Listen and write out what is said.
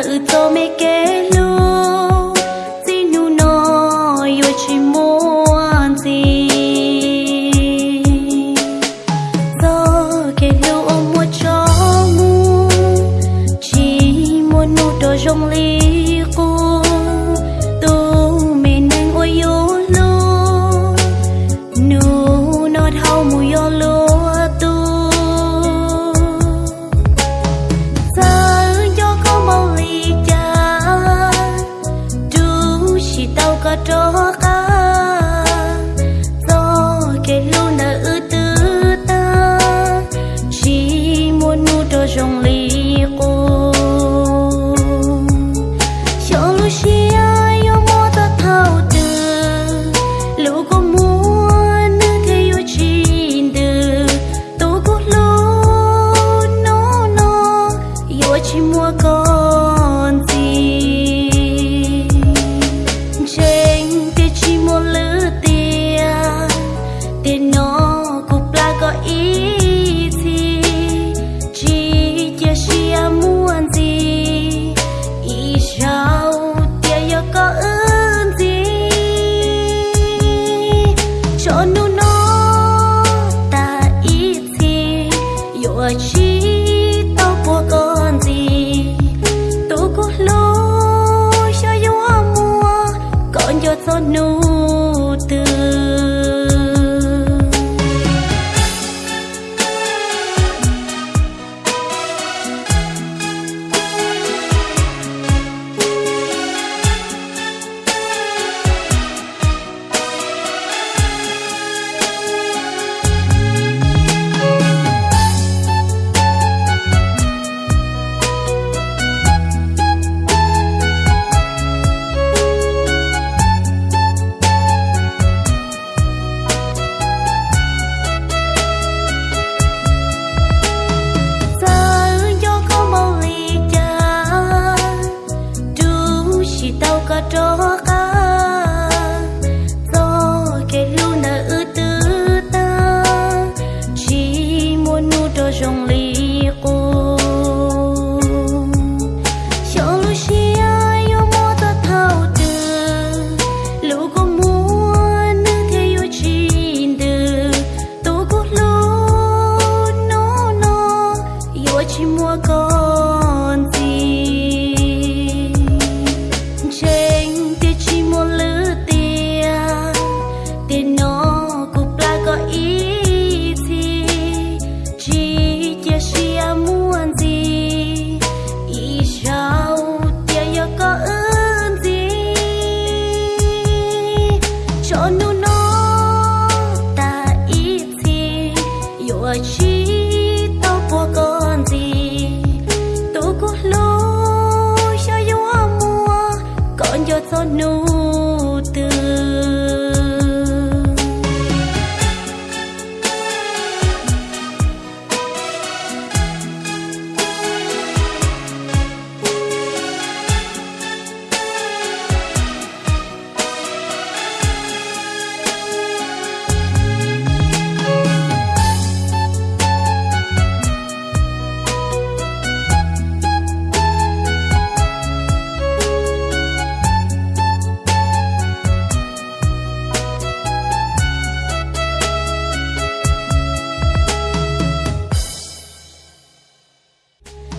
うとめ do kể lu nợ ư ta, chỉ muốn nu trò rồng cô. Cho lu xia yo ta thao tư lu có muốn nữ thế yêu chín tư tô có lu nó nó yo chỉ mua con gì? Cho nụ yo chỉ mua con gì trên tia chỉ mua lữ tia tiền nó cục la có ý gì chỉ chia chia muốn gì. Ý sao tia yo có ơn gì? Cho nu nó ta ý gì yo chỉ No.